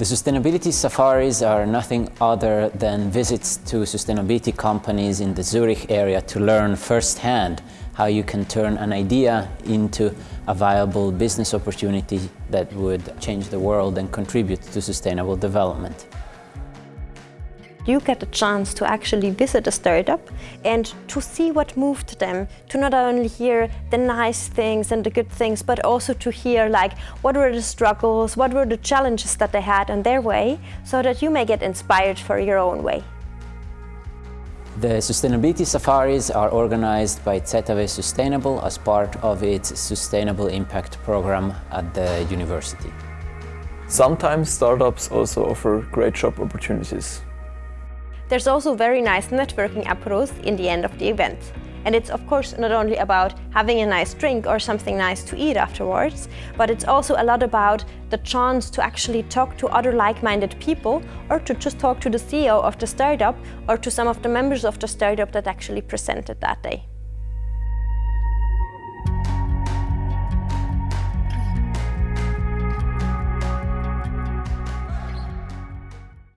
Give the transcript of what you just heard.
The sustainability safaris are nothing other than visits to sustainability companies in the Zurich area to learn firsthand how you can turn an idea into a viable business opportunity that would change the world and contribute to sustainable development. You get a chance to actually visit a startup and to see what moved them, to not only hear the nice things and the good things, but also to hear like what were the struggles, what were the challenges that they had on their way, so that you may get inspired for your own way. The Sustainability Safaris are organized by ZHAW Sustainable as part of its Sustainable Impact program at the university. Sometimes startups also offer great job opportunities. There's also very nice networking approach in the end of the event. And it's of course not only about having a nice drink or something nice to eat afterwards, but it's also a lot about the chance to actually talk to other like-minded people or to just talk to the CEO of the startup or to some of the members of the startup that actually presented that day.